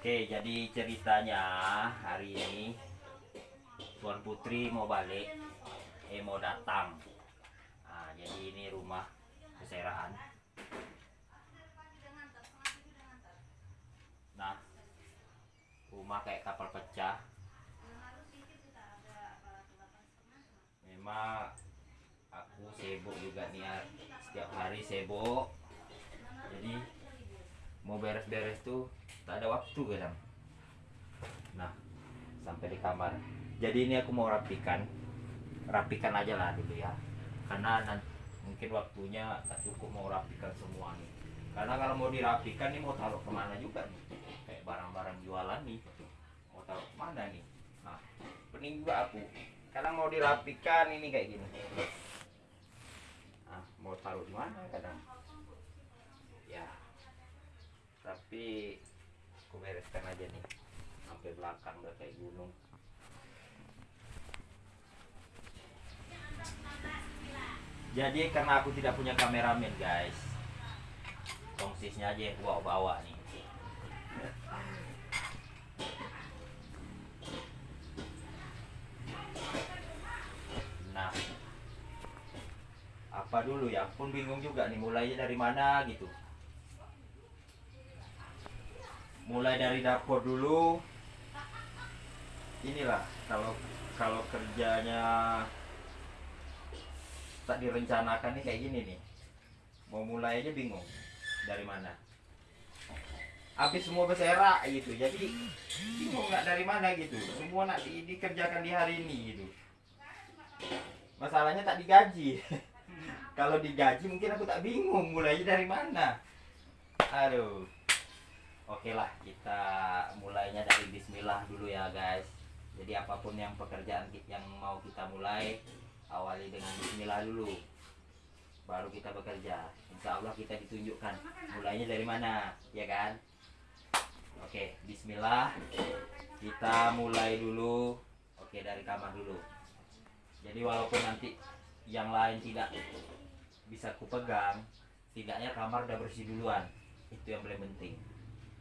Oke, jadi ceritanya hari ini Tuan Putri mau balik, eh mau datang. Nah, jadi ini rumah keseraan. Nah, rumah kayak kapal pecah. Memang aku sibuk juga nih setiap hari sibuk. Jadi mau beres-beres tuh tak ada waktu kadang nah sampai di kamar. Jadi ini aku mau rapikan. Rapikan aja lah dulu ya. Karena nanti, mungkin waktunya tak cukup mau rapikan semua nih karena kalau mau dirapikan nih mau taruh ke mana juga nih kayak barang-barang jualan nih mau taruh ke mana nih nah pening juga aku. Kadang mau dirapikan ini kayak gini. Nah mau taruh di mana kadang? Ya tapi aku bereskan aja nih. Sampai belakang udah kayak gunung. Jadi karena aku tidak punya kameramen guys. Tongsisnya aja yang bawa-bawa nih. Nah. Apa dulu ya? Pun bingung juga nih mulainya dari mana gitu mulai dari dapur dulu. Inilah kalau kalau kerjanya tak direncanakan nih kayak gini nih. Mau mulai aja bingung dari mana. Habis semua berserak gitu. Jadi bingung nggak dari mana gitu. Semua nak di- dikerjakan di hari ini gitu. Masalahnya tak digaji. Kalau digaji mungkin aku tak bingung mulainya dari mana. Aduh Oke lah, kita mulainya dari Bismillah dulu ya guys. Jadi apa pun yang pekerjaan yang mau kita mulai, awali dengan Bismillah dulu. Baru kita bekerja. Insya Allah kita ditunjukkan mulainya dari mana, ya kan? Oke, Bismillah. Kita mulai dulu. Oke, dari kamar dulu. Jadi walaupun nanti yang lain tidak bisa kupegang, tidaknya kamar udah bersih duluan. Itu yang paling penting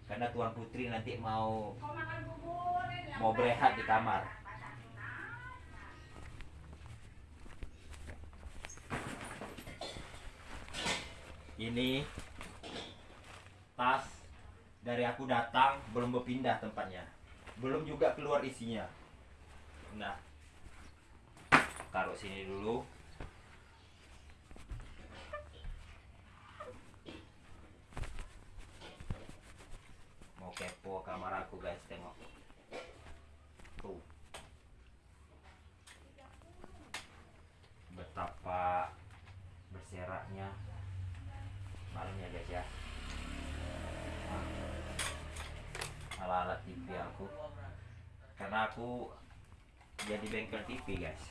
karena tuan putri nanti mau mau berehat di kamar. Ini tas dari aku datang belum berpindah tempatnya. Belum juga keluar isinya. Nah taruh sini dulu kepo kamar aku guys tengok. Tuh. Betapa berseraknya. Malam ya guys ya. Nah, alat-alat TV aku. Karena aku jadi bengkel TV guys.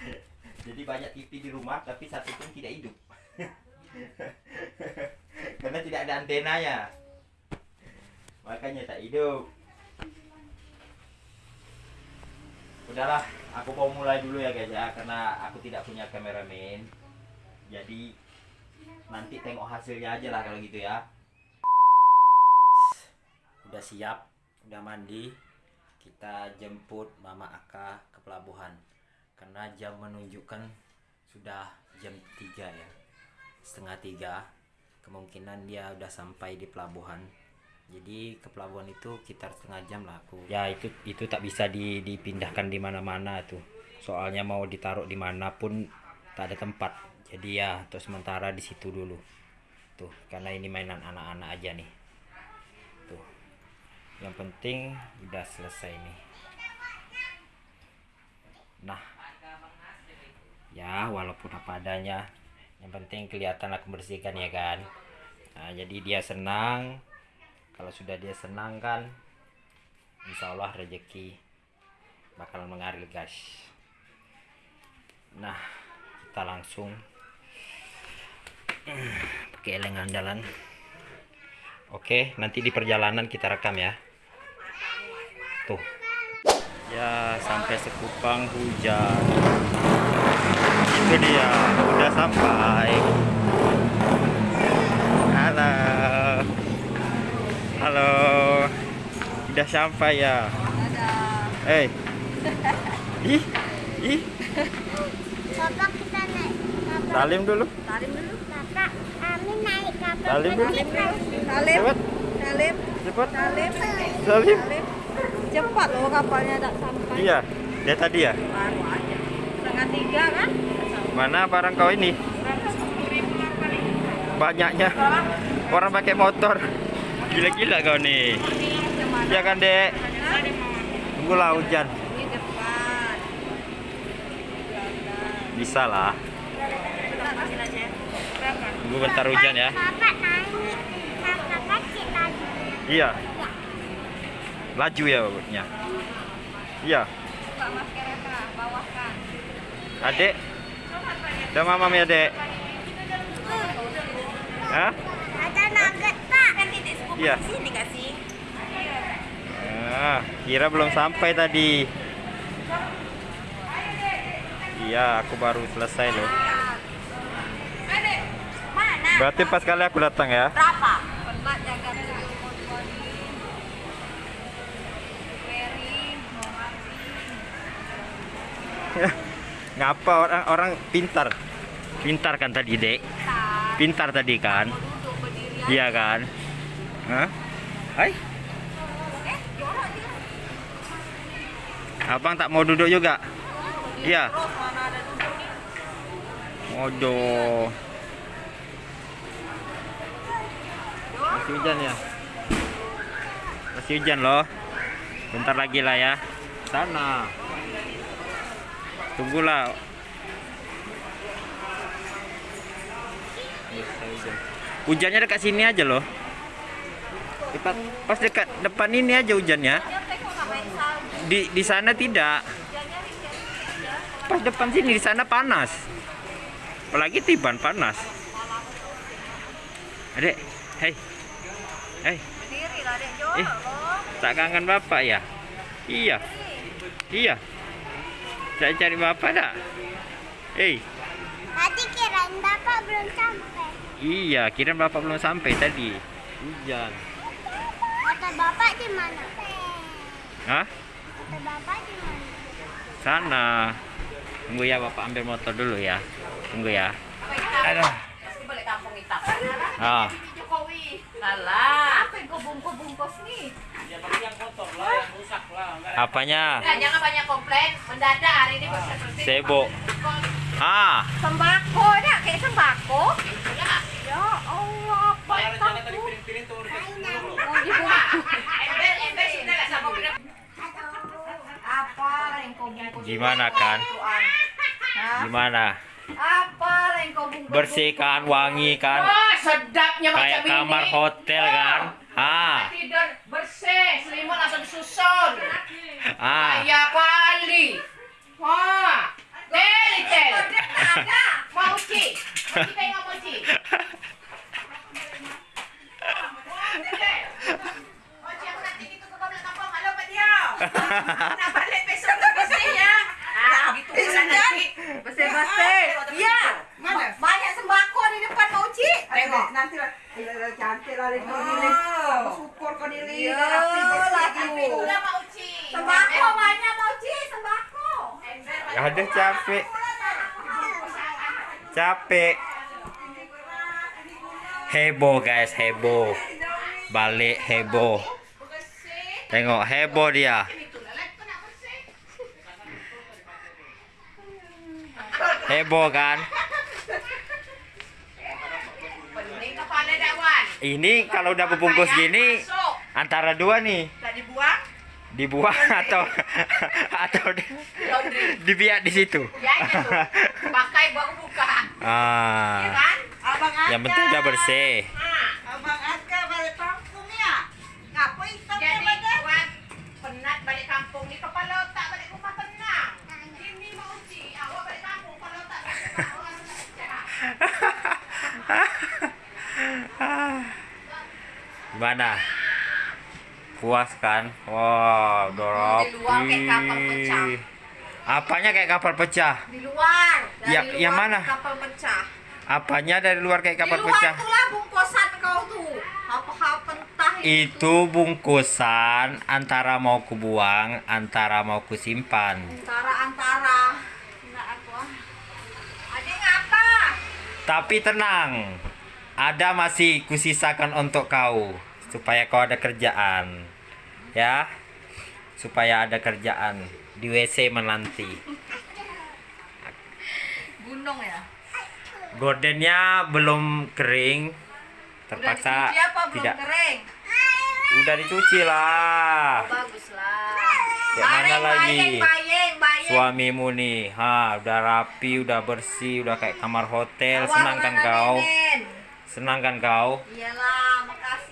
Jadi banyak TV di rumah tapi satu pun tidak hidup. Karena tidak ada antenanya makanya tak hidup. Udahlah aku mau mulai dulu ya guys ya karena aku tidak punya kameramen. Jadi nanti tengok hasilnya aja lah kalau gitu ya. Udah siap udah mandi. Kita jemput mama Aka ke pelabuhan. Karena jam menunjukkan sudah jam 3 ya. Setengah tiga. Kemungkinan dia udah sampai di pelabuhan jadi ke pelabuhan itu sekitar setengah jam lah aku. Ya itu itu tak bisa di, dipindahkan di mana-mana tuh. Soalnya mau ditaruh di mana pun tak ada tempat. Jadi ya untuk sementara di situ dulu. Tuh karena ini mainan anak-anak aja nih. Tuh. Yang penting udah selesai nih. Nah. Ya walaupun apa adanya. Yang penting kelihatan aku bersihkan ya kan. Nah, jadi dia senang kalau sudah dia senang kan insya Allah rezeki bakal mengalir guys. Nah kita langsung pakai eleng andalan. Oke nanti di perjalanan kita rekam ya. Tuh. Ya sampai sekupang hujan. Itu dia udah sampai halo halo Udah sampai ya. Dadah. Eh. Ih. Ih. Bapak kita naik. Bapak, dulu. Salim dulu. Bapak, kami naik kapal Salim dulu. Cepat. Salim. Cepat. Salim. Salim. Salim. Cepat loh kapalnya tak sampai. Iya. Dia tadi ya. Baru aja. Setengah tiga kan? Mana barang kau ini? Banyaknya orang pakai motor. Gila-gila kau nih. Ya kan, Dek? Tunggulah hujan. Di depan. Bisa lah. Tunggu bentar hujan ya. Iya. Laju ya babutnya. Iya. Kak. Adek. Udah mamam ya, Dek. Hah? Ada nugget, Pak. Kan titik sepupu Iya. di sini gak sih? Ah, kira belum sampai tadi. Iya, aku baru selesai loh. Berarti pas kali aku datang ya. Berapa? Ngapa orang orang pintar? Pintar kan tadi, Dek? Pintar tadi kan? Iya kan? Hah? Hai, Eh, jorok dia. Abang tak mau duduk juga? Iya. Waduh. Masih hujan ya? Masih hujan loh. Bentar lagi lah ya. Sana. Tunggulah. Hujannya dekat sini aja loh. Pas dekat depan ini aja hujannya. Dia tengok sampai salju. Di di sana tidak. Pas depan sini di sana panas. Apalagi tiban panas. Adek, hei. Hei, Eh. tak kangen bapak ya? Iya, iya. Saya cari bapak dak? Hei, Tadi kirain Bapak belum sampai. iya, kira bapak belum sampai tadi. Hujan. Kata Bapak di mana? Hah? Kata Bapak di mana? Sana. Tunggu ya bapak ambil motor dulu ya. Tunggu ya. Aduh. Pasti balik kampung hitam. Ah. Apa yang nih? apanya? Nah, jangan banyak komplain. Mendadak hari ini bersih-bersih. Sibuk. Ah, Sembako dah, kayak sembako. Ya. Ya Allah, apa itu? Mau dibungkus. Ember, ember sudah lah sama bener. Apa yang kau bungkus? Gimana, kan? Gimana? Apa? Bersih kan, wangi kan? Wah, sedapnya Kayak kamar hotel kan? Ah, Tidur bersih, selimut langsung disusun. ah. Kaya kali. Wah, teli tel. Mau ci, mau ci tengok mau ci. Nak balik besok tu bersih ya. Ah, gitu pula nanti. Bersih-bersih. Ya. Mana? Banyak sembako di depan mau ci. Tengok. nanti lah cantik lah ini Oh. syukur kau diri Ya, rapi bersih lagi pula mau ci. Sembako banyak mau ci, sembako. Ada capek. Capek. Heboh guys, heboh. Balik heboh. Tengok heboh dia. Heboh kan? Ini kalau udah berbungkus gini Masuk. antara dua nih, dibuang. dibuang atau atau di- dibiak di situ. Ya. Pakai baru buka. Ya Ah, kan? abang yang penting udah bersih. Abang Aska balik kampung ya ngapa hitam jadi buat penat balik kampung ni kepala otak balik rumah tenang. Ini mau uji, awak balik kampung kepala otak balik rumah orang Gimana? Puas kan? Wow, rapi. Apanya kayak kapal pecah? Di luar. Dari Ya- luar yang mana? Kapal pecah. Apanya dari luar kayak kapal Di luar pecah? tuh lah bungkusan kau tuh. Apa-apa entah itu bungkusan antara mau kubuang antara mau kusimpan Antara-antara. Enggak aku ah. Adik ngapa? tapi tenang ada masih kusisakan untuk kau supaya kau ada kerjaan ya supaya ada kerjaan di WC menanti Gunung ya? gordennya belum kering Udah terpaksa dicuci apa belum tidak kering? udah dicuci lah Bagus lah. Mana lagi? Suamimu nih ha udah rapi udah bersih udah kayak kamar hotel senang kan Warna kau Nenen. senang kan kau Iyalah, makasih.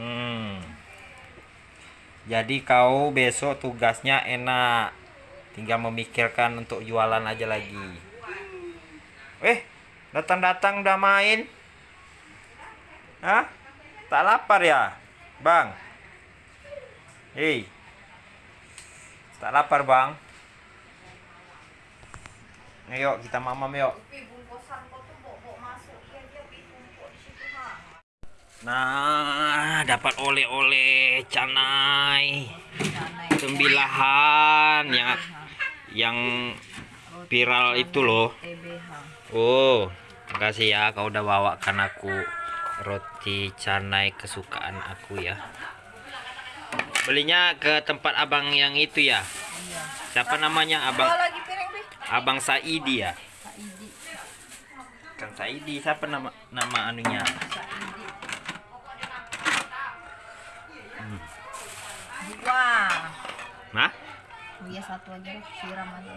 Hmm. Jadi kau besok tugasnya enak. Tinggal memikirkan untuk jualan aja lagi. Eh, datang-datang udah main. Hah? Tak lapar ya, Bang? Hei. Tak lapar, Bang? Ayo, kita mamam yuk. Pi, bungkusan kau tuh bawa masuk. Iya, dia pi tumpuk di situ, ha. Nah, dapat oleh-oleh canai. Canai. Sembilahan yang yang viral itu loh. TBH. Oh, makasih ya kau udah bawakan aku roti canai kesukaan aku ya. Belinya ke tempat abang yang itu ya. Iya. Siapa namanya abang? Abang Saidi ya. Kang Saidi siapa nama nama anunya? Saidi. Dua. Nah, Iya satu aja siram aja.